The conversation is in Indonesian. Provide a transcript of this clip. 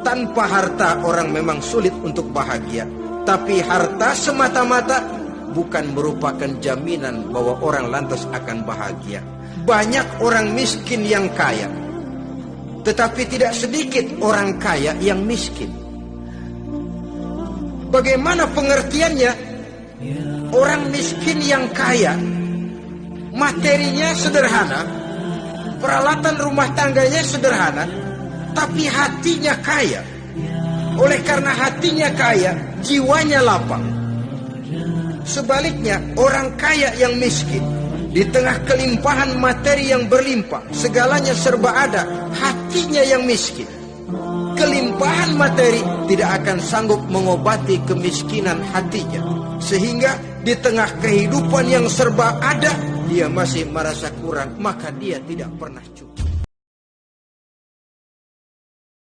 Tanpa harta orang memang sulit untuk bahagia. Tapi harta semata-mata bukan merupakan jaminan bahwa orang lantas akan bahagia. Banyak orang miskin yang kaya. Tetapi tidak sedikit orang kaya yang miskin. Bagaimana pengertiannya? Orang miskin yang kaya materinya sederhana, peralatan rumah tangganya sederhana, tapi hatinya kaya. Oleh karena hatinya kaya, jiwanya lapang. Sebaliknya, orang kaya yang miskin di tengah kelimpahan materi yang berlimpah, segalanya serba ada, hatinya yang miskin. Kelimpahan materi tidak akan sanggup mengobati kemiskinan hatinya. Sehingga di tengah kehidupan yang serba ada, dia masih merasa kurang, maka dia tidak pernah cukup.